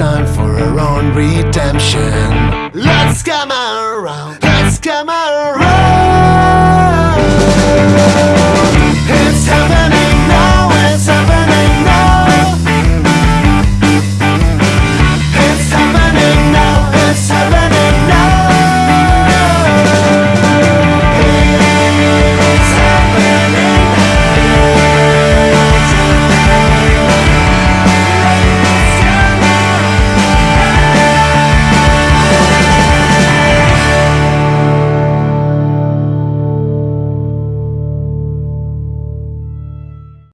time for our own redemption. Let's come around, let's come around.